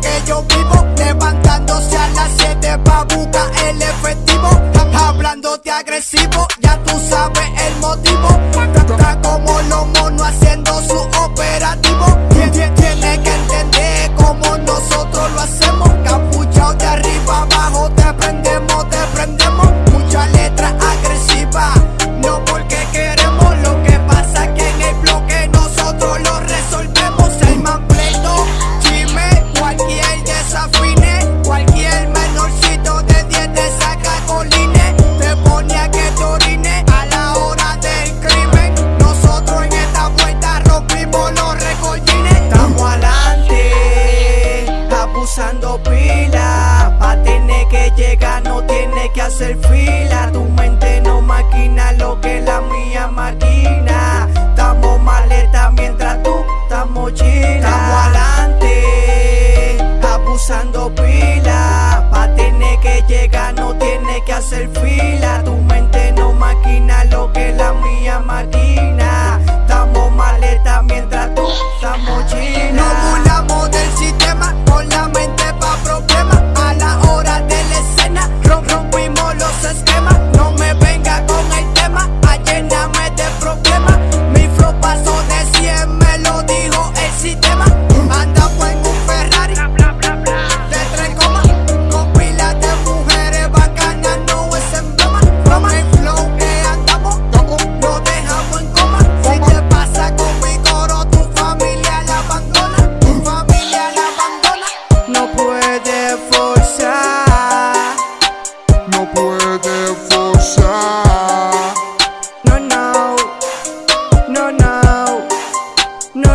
que yo vivo. Levantándose a las 7 pa' buscar el efectivo. Hablándote agresivo, ya tú sabes el motivo. Está como los monos haciendo su operativo. No tiene que hacer fila. Tu mente no maquina lo que la mía maquina. Estamos maleta mientras tú estamos chila. Estamos adelante, abusando pila. Pa' tener que llegar no tiene que hacer fila. Tu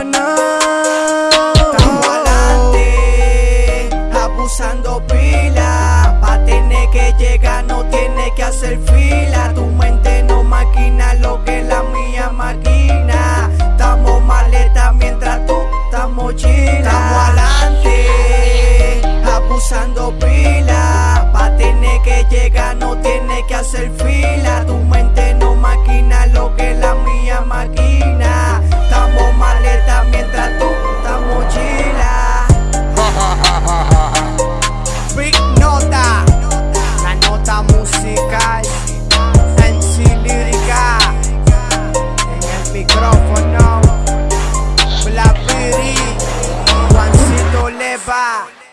no, no. Adelante, abusando pila. Pa' tener que llegar no tiene que hacer fila. Tu mente no maquina lo que la mía maquina. Estamos maleta mientras tú estamos chila. Estamos adelante, abusando pila. Pa' tener que llegar no tiene que hacer fila. Bye.